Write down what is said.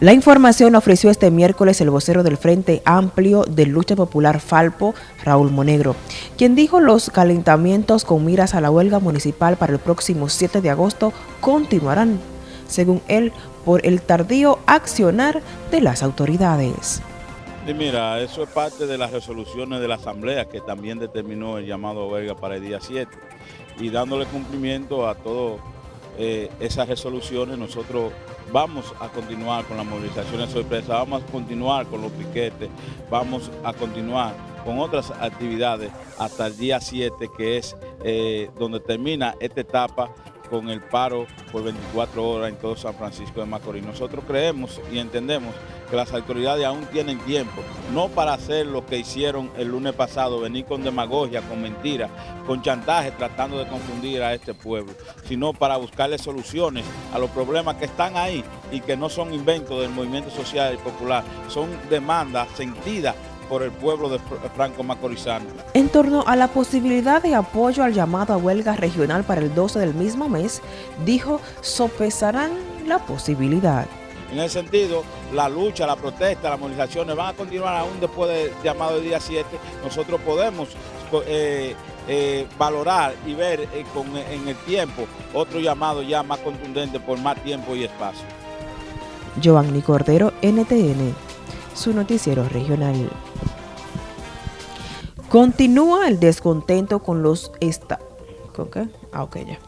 La información ofreció este miércoles el vocero del Frente Amplio de Lucha Popular Falpo, Raúl Monegro, quien dijo los calentamientos con miras a la huelga municipal para el próximo 7 de agosto continuarán, según él, por el tardío accionar de las autoridades. Y mira, eso es parte de las resoluciones de la Asamblea que también determinó el llamado huelga para el día 7 y dándole cumplimiento a todas eh, esas resoluciones nosotros vamos a continuar con las movilizaciones sorpresas, vamos a continuar con los piquetes, vamos a continuar con otras actividades hasta el día 7 que es eh, donde termina esta etapa con el paro por 24 horas en todo San Francisco de Macorís. Nosotros creemos y entendemos que las autoridades aún tienen tiempo, no para hacer lo que hicieron el lunes pasado, venir con demagogia, con mentiras, con chantaje, tratando de confundir a este pueblo, sino para buscarle soluciones a los problemas que están ahí y que no son inventos del movimiento social y popular, son demandas sentidas por el pueblo de Franco Macorizano. En torno a la posibilidad de apoyo al llamado a huelga regional para el 12 del mismo mes, dijo sopesarán la posibilidad. En ese sentido, la lucha, la protesta, las movilizaciones van a continuar aún después del llamado del día 7. Nosotros podemos eh, eh, valorar y ver eh, en el tiempo otro llamado ya más contundente por más tiempo y espacio. Giovanni Cordero, NTN, su noticiero regional. Continúa el descontento con los esta... ¿Con? Ah, ok, ya.